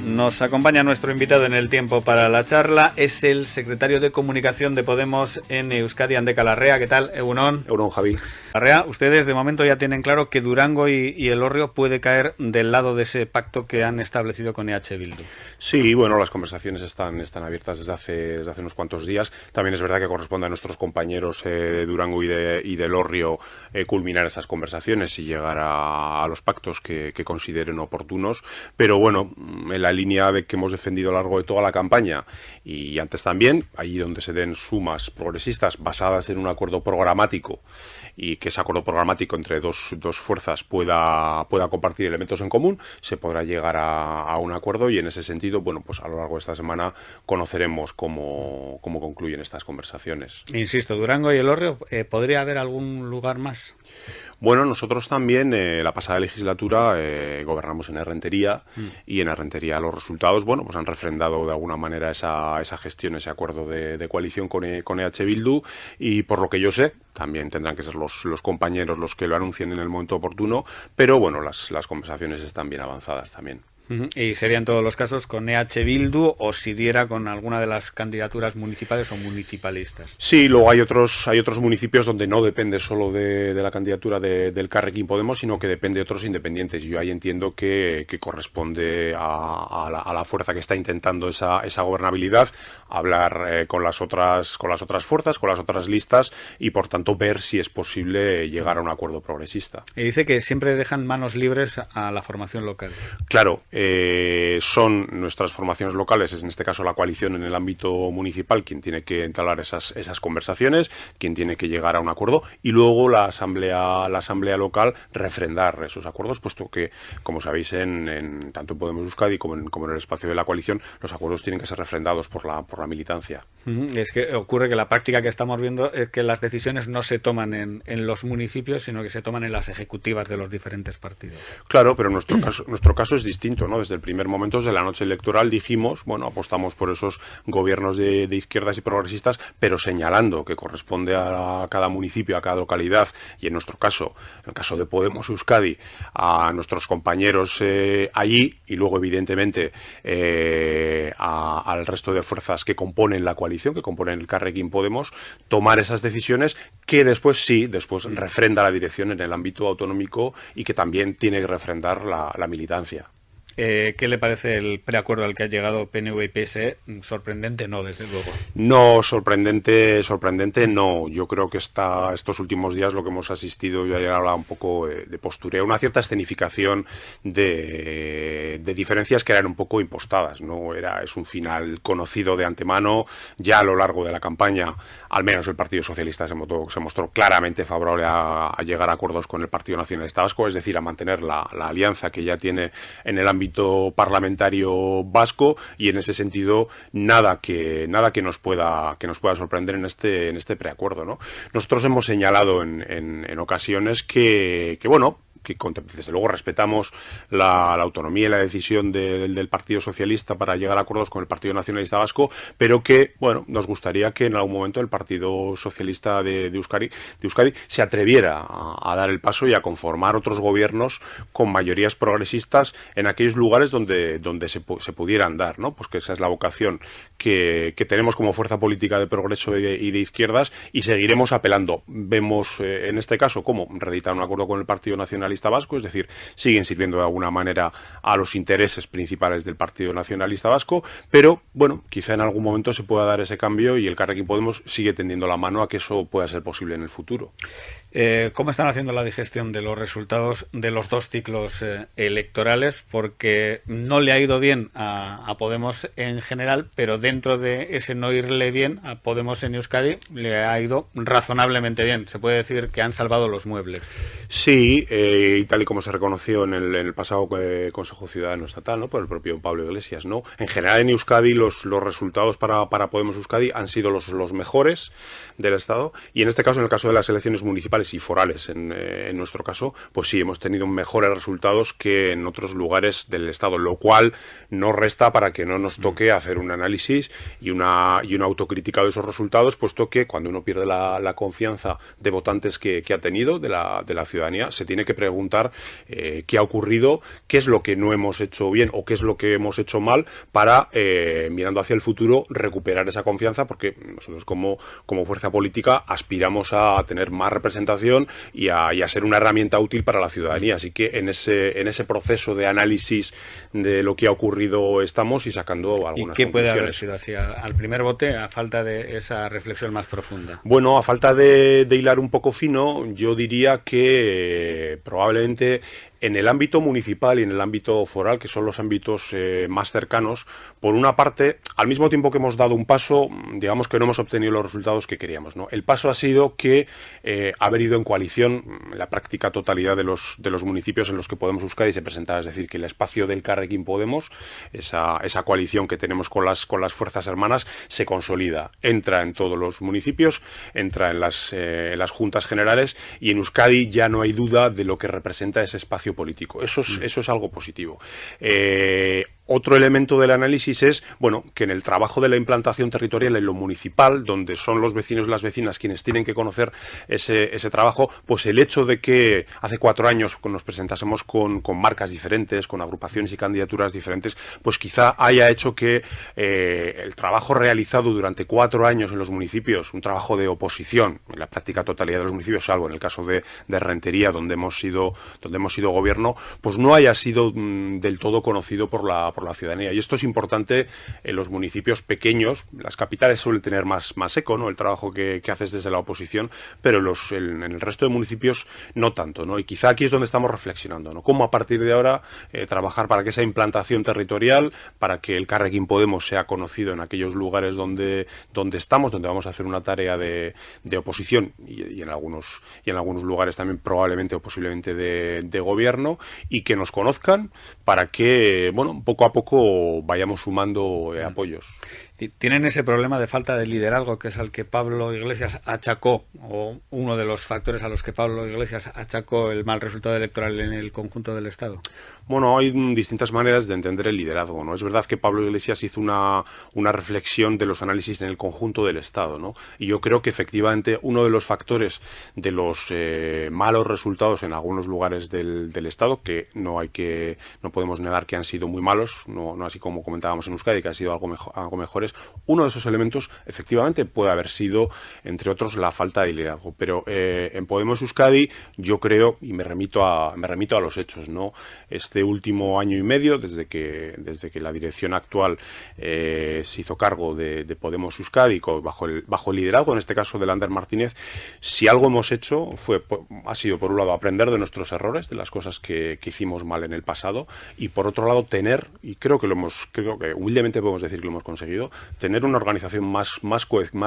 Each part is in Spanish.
Nos acompaña nuestro invitado en el tiempo para la charla, es el secretario de Comunicación de Podemos en Euskadi, Andeca Larrea. ¿Qué tal, Egunon? Egunon, Javi. Larrea, ustedes de momento ya tienen claro que Durango y, el Orrio puede caer del lado de ese pacto que han establecido con EH Bildu. Sí, bueno, las conversaciones están, están abiertas desde hace, desde hace unos cuantos días. También es verdad que corresponde a nuestros compañeros eh, de Durango y, de, y del Orrio eh, culminar esas conversaciones y llegar a, los pactos que, que consideren oportunos. Pero bueno, la línea de que hemos defendido a lo largo de toda la campaña y antes también, allí donde se den sumas progresistas basadas en un acuerdo programático y que ese acuerdo programático entre dos, dos fuerzas pueda, pueda compartir elementos en común, se podrá llegar a, un acuerdo y en ese sentido, bueno, pues a lo largo de esta semana conoceremos cómo, cómo concluyen estas conversaciones. Insisto, Durango y el Orrio, eh, ¿podría haber algún lugar más? Bueno, nosotros también eh, la pasada legislatura eh, gobernamos en Herrentería y en Herrentería los resultados, bueno, pues han refrendado de alguna manera esa, esa gestión, ese acuerdo de, coalición con, e, con EH Bildu y por lo que yo sé, también tendrán que ser los, los compañeros los que lo anuncien en el momento oportuno, pero bueno, las, las conversaciones están bien avanzadas también. Y serían todos los casos con EH Bildu o si diera con alguna de las candidaturas municipales o municipalistas. Sí, luego hay otros, hay otros municipios donde no depende solo de, la candidatura del Carrequín Podemos, sino que depende de otros independientes. Yo ahí entiendo que, corresponde a, la, fuerza que está intentando esa, esa gobernabilidad hablar eh, con, las otras, con las otras fuerzas, con las otras listas y por tanto ver si es posible llegar a un acuerdo progresista. Y dice que siempre dejan manos libres a la formación local. Claro. Eh, son nuestras formaciones locales, en este caso la coalición en el ámbito municipal, quien tiene que entablar esas, esas conversaciones, quien tiene que llegar a un acuerdo y luego la asamblea, la asamblea local refrendar esos acuerdos, puesto que, como sabéis, en, tanto en Podemos Euskadi como en, como en el espacio de la coalición, los acuerdos tienen que ser refrendados por la, por la militancia. Es que ocurre que la práctica que estamos viendo es que las decisiones no se toman en, en los municipios, sino que se toman en las ejecutivas de los diferentes partidos. Claro, pero nuestro caso, nuestro caso es distinto. Desde el primer momento, desde la noche electoral, dijimos, bueno, apostamos por esos gobiernos de, izquierdas y progresistas, pero señalando que corresponde a, cada municipio, a cada localidad, y en nuestro caso, en el caso de Podemos Euskadi, a nuestros compañeros eh, allí, y luego, evidentemente, eh, al resto de fuerzas que componen la coalición, que componen el Carrequín Podemos, tomar esas decisiones que después sí, después refrenda la dirección en el ámbito autonómico y que también tiene que refrendar la militancia. Eh, ¿Qué le parece el preacuerdo al que ha llegado PNV y PSE? Sorprendente no, desde luego. No, sorprendente, sorprendente no. Yo creo que está, estos últimos días lo que hemos asistido, yo ayer hablaba un poco eh, de postureo, una cierta escenificación de, diferencias que eran un poco impostadas. No era, es un final conocido de antemano. Ya a lo largo de la campaña, al menos el Partido Socialista se mostró, claramente favorable a, llegar a acuerdos con el Partido Nacionalista Vasco, es decir, a mantener la, alianza que ya tiene en el ámbito parlamentario vasco y en ese sentido nada que nada que nos pueda que nos pueda sorprender en este en este preacuerdo ¿no? nosotros hemos señalado en, en, ocasiones que, que bueno que desde luego respetamos la, autonomía y la decisión del Partido Socialista para llegar a acuerdos con el Partido Nacionalista Vasco, pero que, bueno, nos gustaría que en algún momento el Partido Socialista de, de Euskadi, se atreviera a, dar el paso y a conformar otros gobiernos con mayorías progresistas en aquellos lugares donde, donde se, se pudieran dar, ¿no? Pues que esa es la vocación que, tenemos como fuerza política de progreso y de, izquierdas y seguiremos apelando. Vemos eh, en este caso cómo reeditar un acuerdo con el Partido Nacionalista Vasco, es decir, siguen sirviendo de alguna manera a los intereses principales del Partido Nacionalista Vasco, pero bueno, quizá en algún momento se pueda dar ese cambio y el Carrequín Podemos sigue tendiendo la mano a que eso pueda ser posible en el futuro. Eh, ¿Cómo están haciendo la digestión de los resultados de los dos ciclos eh, electorales? Porque no le ha ido bien a, Podemos en general, pero dentro de ese no irle bien a Podemos en Euskadi le ha ido razonablemente bien. Se puede decir que han salvado los muebles. Sí, eh, y tal y como se reconoció en el, pasado Consejo Ciudadano Estatal, ¿no? por el propio Pablo Iglesias, ¿no? En general en Euskadi los, los resultados para, para Podemos Euskadi han sido los, los mejores del Estado y en este caso, en el caso de las elecciones municipales y forales. Eh, en, nuestro caso, pues sí, hemos tenido mejores resultados que en otros lugares del Estado, lo cual no resta para que no nos toque mm. hacer un análisis y una, y una autocrítica de esos resultados, puesto que cuando uno pierde la, confianza de votantes que, ha tenido de la, de la ciudadanía, se tiene que, preguntar eh, qué ha ocurrido, qué es lo que no hemos hecho bien o qué es lo que hemos hecho mal para, eh, mirando hacia el futuro, recuperar esa confianza, porque nosotros como, como fuerza política aspiramos a tener más representación y a, ser una herramienta útil para la ciudadanía. Así que en ese, en ese proceso de análisis de lo que ha ocurrido estamos y sacando algunas ¿Y qué puede haber sido así al primer bote, a falta de esa reflexión más profunda? Bueno, a falta de, de hilar un poco fino, yo diría que probablemente en el ámbito municipal y en el ámbito foral, que son los ámbitos eh, más cercanos, por una parte, al mismo tiempo que hemos dado un paso, digamos que no hemos obtenido los resultados que queríamos. El paso ha sido que eh, haber ido en coalición la práctica totalidad de los, municipios en los que Podemos y se presentaba, es decir, que el espacio del Carrequín Podemos, esa, coalición que tenemos con las, con las fuerzas hermanas, se consolida. Entra en todos los municipios, entra en las, eh, en las juntas generales y en Euskadi ya no hay duda de lo que representa ese espacio político. Eso es, mm. eso es algo positivo. Eh, otro elemento del análisis es, bueno, que en el trabajo de la implantación territorial en lo municipal, donde son los vecinos y las vecinas quienes tienen que conocer ese, ese trabajo, pues el hecho de que hace cuatro años nos presentásemos con, con, marcas diferentes, con agrupaciones y candidaturas diferentes, pues quizá haya hecho que eh, el trabajo realizado durante cuatro años en los municipios, un trabajo de oposición, en la práctica totalidad de los municipios, salvo en el caso de, de Rentería, donde hemos sido, donde hemos sido gobierno, pues no haya sido mm, del todo conocido por la por la ciudadanía. Y esto es importante en los municipios pequeños. Las capitales suelen tener más, más eco, ¿no? El trabajo que, haces desde la oposición, pero los, en el resto de municipios no tanto, ¿no? Y quizá aquí es donde estamos reflexionando, ¿no? Cómo a partir de ahora eh, trabajar para que esa implantación territorial, para que el Carrequín Podemos sea conocido en aquellos lugares donde, donde estamos, donde vamos a hacer una tarea de, de oposición y, en algunos, y en algunos lugares también probablemente o posiblemente de, de gobierno y que nos conozcan para que, bueno, un poco a poco vayamos sumando eh, apoyos. Tienen ese problema de falta de liderazgo que es al que Pablo Iglesias achacó, o uno de los factores a los que Pablo Iglesias achacó el mal resultado electoral en el conjunto del Estado. Bueno, hay distintas maneras de entender el liderazgo. ¿no? Es verdad que Pablo Iglesias hizo una, una reflexión de los análisis en el conjunto del Estado. ¿no? Y yo creo que efectivamente uno de los factores de los eh, malos resultados en algunos lugares del, del, Estado, que no hay que no podemos negar que han sido muy malos, no, no así como comentábamos en Euskadi, que han sido algo, mejor, algo mejores, uno de esos elementos efectivamente puede haber sido, entre otros, la falta de liderazgo. Pero eh, en Podemos Euskadi yo creo, y me remito a, me remito a los hechos, ¿no? Este último año y medio, desde que, desde que la dirección actual eh, se hizo cargo de, Podemos Euskadi bajo el, bajo el liderazgo, en este caso de Lander Martínez, si algo hemos hecho fue, ha sido por un lado aprender de nuestros errores, de las cosas que, que hicimos mal en el pasado, y por otro lado tener, y creo que lo hemos, creo que humildemente podemos decir que lo hemos conseguido, tener una organización más, más,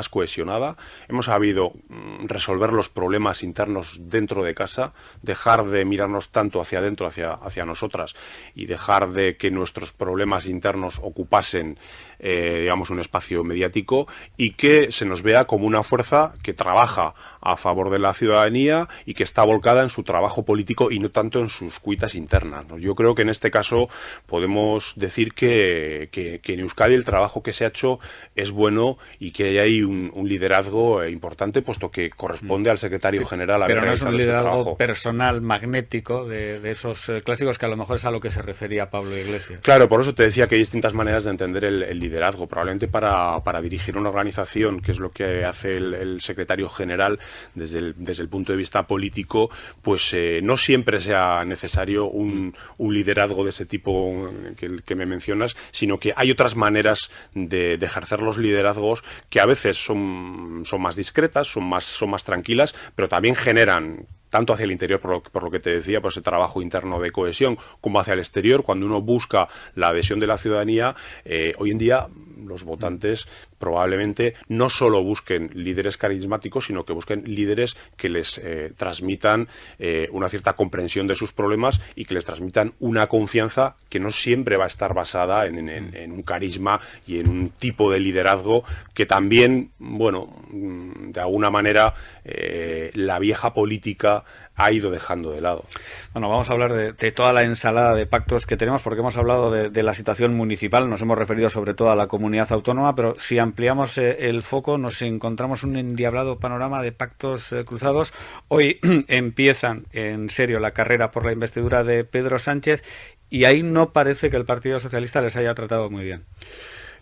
cohesionada. Hemos sabido mm, resolver los problemas internos dentro de casa, dejar de mirarnos tanto hacia adentro, hacia, hacia nosotras, y dejar de que nuestros problemas internos ocupasen, eh, digamos, un espacio mediático, y que se nos vea como una fuerza que trabaja a favor de la ciudadanía y que está volcada en su trabajo político y no tanto en sus cuitas internas. Yo creo que en este caso podemos decir que, que en Euskadi el trabajo que se ha hecho es bueno y que hay un, liderazgo eh, importante, puesto que corresponde al secretario general a Pero no es un este liderazgo personal magnético de, esos eh, clásicos que a lo mejor es a lo que se refería Pablo Iglesias. Claro, por eso te decía que hay distintas maneras de entender el, liderazgo. Probablemente para, dirigir una organización, que es lo que hace el, secretario general desde el, desde el punto de vista político, pues eh, no siempre sea necesario un, liderazgo de ese tipo que, me mencionas, sino que hay otras maneras de de, ejercer los liderazgos que a veces son, son más discretas, son más, son más tranquilas, pero también generan tanto hacia el interior, por lo, por lo, que te decía, por ese trabajo interno de cohesión, como hacia el exterior, cuando uno busca la adhesión de la ciudadanía, eh, hoy en día los votantes probablemente no solo busquen líderes carismáticos, sino que busquen líderes que les eh, transmitan eh, una cierta comprensión de sus problemas y que les transmitan una confianza que no siempre va a estar basada en, un carisma y en un tipo de liderazgo que también, bueno, mm, de alguna manera eh, la vieja política ha ido dejando de lado. Bueno, vamos a hablar de, toda la ensalada de pactos que tenemos porque hemos hablado de, la situación municipal, nos hemos referido sobre todo a la comunidad comunidad autónoma, pero si ampliamos eh, el foco nos encontramos un endiablado panorama de pactos eh, cruzados. Hoy empiezan en serio la carrera por la investidura de Pedro Sánchez y ahí no parece que el Partido Socialista les haya tratado muy bien.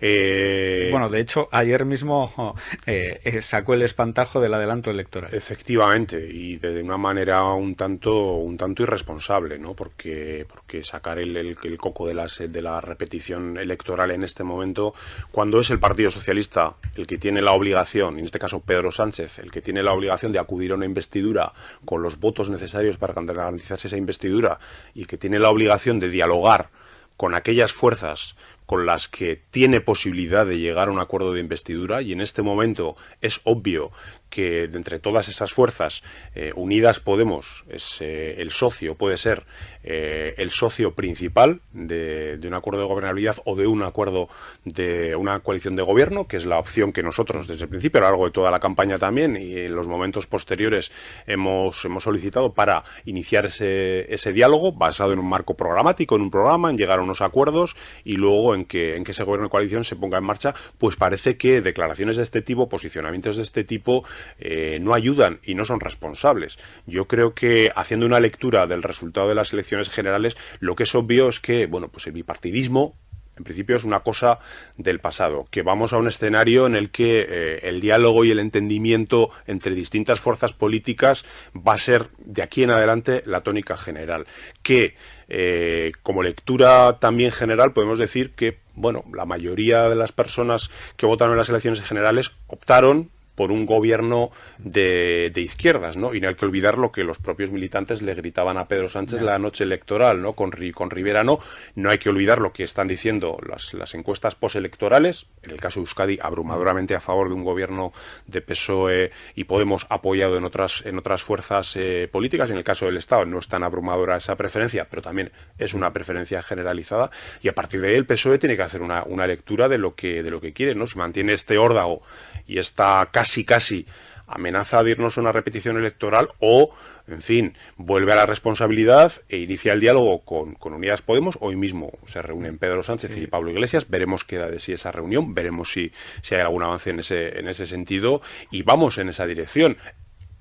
Eh, bueno, de hecho, ayer mismo eh, eh, sacó el espantajo del adelanto electoral. Efectivamente, y de una manera un tanto, un tanto irresponsable, ¿no? Porque, porque sacar el, el, coco de, las, de la repetición electoral en este momento, cuando es el Partido Socialista el que tiene la obligación, en este caso Pedro Sánchez, el que tiene la obligación de acudir a una investidura con los votos necesarios para garantizarse esa investidura y que tiene la obligación de dialogar con aquellas fuerzas con las que tiene posibilidad de llegar a un acuerdo de investidura y en este momento es obvio que de entre todas esas fuerzas, eh, Unidas Podemos es eh, el socio, puede ser eh, el socio principal de, un acuerdo de gobernabilidad o de un acuerdo de una coalición de gobierno, que es la opción que nosotros desde el principio, a lo largo de toda la campaña también y en los momentos posteriores hemos, hemos solicitado para iniciar ese, ese diálogo basado en un marco programático, en un programa, en llegar a unos acuerdos y luego en que, en que ese gobierno de coalición se ponga en marcha, pues parece que declaraciones de este tipo, posicionamientos de este tipo, eh, no ayudan y no son responsables. Yo creo que haciendo una lectura del resultado de las elecciones generales, lo que es obvio es que, bueno, pues el bipartidismo en principio es una cosa del pasado, que vamos a un escenario en el que eh, el diálogo y el entendimiento entre distintas fuerzas políticas va a ser de aquí en adelante la tónica general. Que eh, como lectura también general podemos decir que bueno, la mayoría de las personas que votaron en las elecciones generales optaron por un gobierno de, izquierdas, ¿no? Y no hay que olvidar lo que los propios militantes le gritaban a Pedro Sánchez la noche electoral, ¿no? Con, con Rivera no. No hay que olvidar lo que están diciendo las, las encuestas postelectorales, en el caso de Euskadi, abrumadoramente a favor de un gobierno de PSOE y Podemos apoyado en otras, en otras fuerzas eh, políticas. En el caso del Estado no es tan abrumadora esa preferencia, pero también es una preferencia generalizada. Y a partir de ahí el PSOE tiene que hacer una, una lectura de lo que, de lo que quiere, ¿no? Si mantiene este órdago y esta casi casi amenaza de irnos a una repetición electoral o, en fin, vuelve a la responsabilidad e inicia el diálogo con, con Unidas Podemos. Hoy mismo se reúnen Pedro Sánchez y Pablo Iglesias. Veremos qué da de sí esa reunión, veremos si, si hay algún avance en ese, en ese sentido y vamos en esa dirección.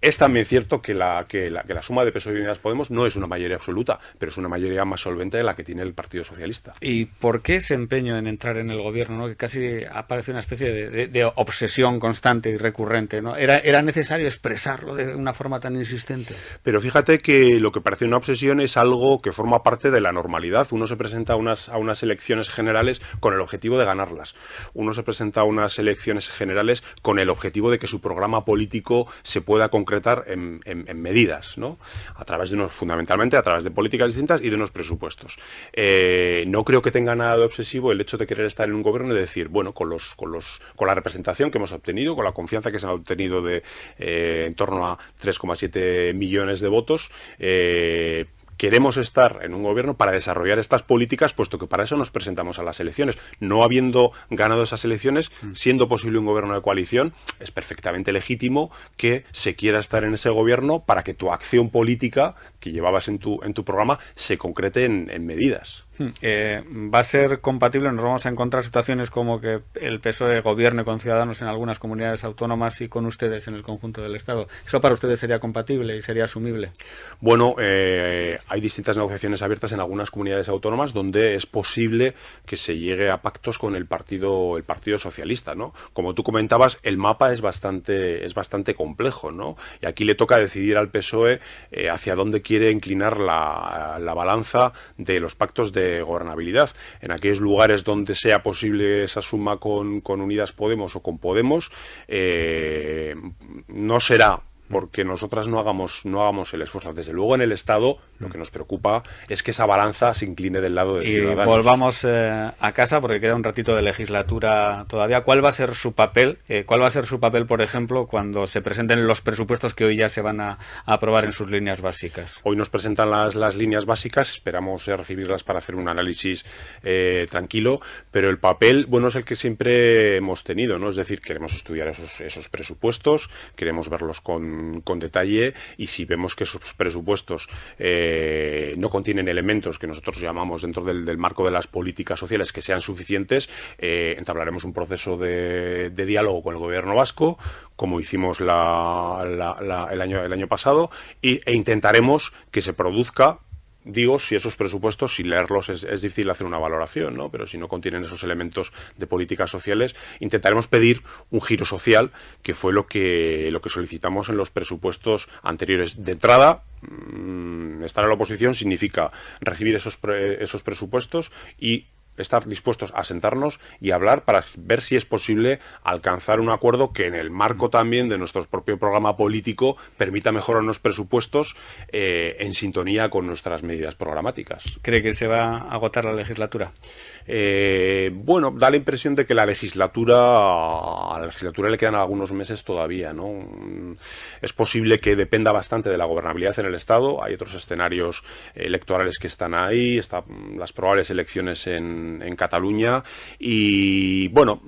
Es también cierto que la, que la, que la suma de PSOE y Unidas Podemos no es una mayoría absoluta, pero es una mayoría más solvente de la que tiene el Partido Socialista. ¿Y por qué ese empeño en entrar en el gobierno, ¿no? que casi aparece una especie de, obsesión constante y recurrente? ¿no? ¿Era, ¿Era necesario expresarlo de una forma tan insistente? Pero fíjate que lo que parece una obsesión es algo que forma parte de la normalidad. Uno se presenta a unas, a unas elecciones generales con el objetivo de ganarlas. Uno se presenta a unas elecciones generales con el objetivo de que su programa político se pueda concretar en, medidas, ¿no? A través de unos, fundamentalmente a través de políticas distintas y de unos presupuestos. Eh, no creo que tenga nada de obsesivo el hecho de querer estar en un gobierno y decir, bueno, con los, con los, con la representación que hemos obtenido, con la confianza que se ha obtenido de eh, en torno a 3,7 millones de votos, eh, queremos estar en un gobierno para desarrollar estas políticas, puesto que para eso nos presentamos a las elecciones. No habiendo ganado esas elecciones, mm. siendo posible un gobierno de coalición, es perfectamente legítimo que se quiera estar en ese gobierno para que tu acción política que llevabas en tu, en tu programa se concrete en medidas. Hmm. Eh, ¿Va a ser compatible? ¿Nos vamos a encontrar situaciones como que el PSOE gobierne con Ciudadanos en algunas comunidades autónomas y con ustedes en el conjunto del Estado? ¿Eso para ustedes sería compatible y sería asumible? Bueno, eh, hay distintas negociaciones abiertas en algunas comunidades autónomas donde es posible que se llegue a pactos con el Partido, el partido Socialista, ¿no? Como tú comentabas, el mapa es bastante, es bastante complejo, ¿no? Y aquí le toca decidir al PSOE eh, hacia dónde quiere inclinar la, la balanza de los pactos de gobernabilidad. En aquellos lugares donde sea posible esa suma con, con Unidas Podemos o con Podemos, eh, no será porque nosotras no hagamos, no hagamos el esfuerzo. Desde luego en el Estado lo que nos preocupa es que esa balanza se incline del lado de Ciudadanos. Y volvamos eh, a casa porque queda un ratito de legislatura todavía. ¿Cuál va a ser su papel? Eh, ¿Cuál va a ser su papel, por ejemplo, cuando se presenten los presupuestos que hoy ya se van a, aprobar en sus líneas básicas? Hoy nos presentan las, las líneas básicas, esperamos eh, recibirlas para hacer un análisis tranquilo, pero el papel, bueno, es el que siempre hemos tenido, ¿no? Es decir, queremos estudiar esos, esos presupuestos, queremos verlos con con, detalle y si vemos que esos presupuestos eh, eh, no contienen elementos que nosotros llamamos dentro del, marco de las políticas sociales que sean suficientes, eh, entablaremos un proceso de, diálogo con el gobierno vasco, como hicimos el, año, el año pasado, y, e intentaremos que se produzca digo, si esos presupuestos, sin leerlos es, difícil hacer una valoración, ¿no? pero si no contienen esos elementos de políticas sociales, intentaremos pedir un giro social, que fue lo que, lo que solicitamos en los presupuestos anteriores. De entrada, mm, estar en la oposición significa recibir esos, esos presupuestos y estar dispuestos a sentarnos y hablar para ver si es posible alcanzar un acuerdo que en el marco también de nuestro propio programa político permita mejorar los presupuestos eh, en sintonía con nuestras medidas programáticas. ¿Cree que se va a agotar la legislatura? Eh, bueno, da la impresión de que la legislatura, a la legislatura le quedan algunos meses todavía, ¿no? Es posible que dependa bastante de la gobernabilidad en el Estado. Hay otros escenarios electorales que están ahí, están las probables elecciones en en, Cataluña y bueno,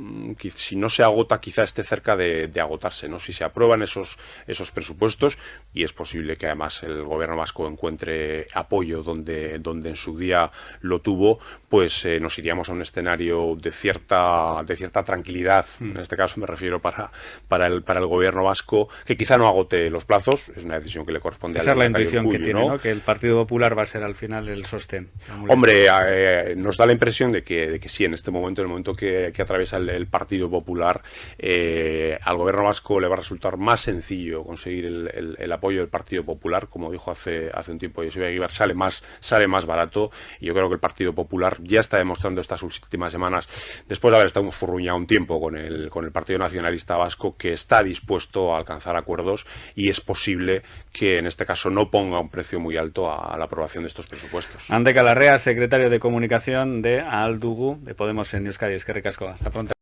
si no se agota quizá esté cerca de, agotarse, ¿no? Si se aprueban esos, esos presupuestos y es posible que además el gobierno vasco encuentre apoyo donde, donde en su día lo tuvo, pues eh, nos iríamos a un escenario de cierta, de cierta tranquilidad, mm. en este caso me refiero para, para, el, para el gobierno vasco, que quizá no agote los plazos, es una decisión que le corresponde Esa es la intuición que tiene, ¿no? Que el Partido Popular va a ser al final el sostén. Hombre, eh, nos da la impresión de que, de que sí, en este momento, en el momento que, atraviesa el, Partido Popular, eh, al gobierno vasco le va a resultar más sencillo conseguir el, apoyo del Partido Popular, como dijo hace, hace un tiempo José Aguilar, sale más, sale más barato y yo creo que el Partido Popular ya está demostrando estas últimas semanas, después de haber estado furruñado un tiempo con el, con el Partido Nacionalista Vasco, que está dispuesto a alcanzar acuerdos y es posible que en este caso no ponga un precio muy alto a, la aprobación de estos presupuestos. Ante Calarrea, secretario de Comunicación de Aldugu de Podemos en Euskadi. Es que recasco. Hasta pronto.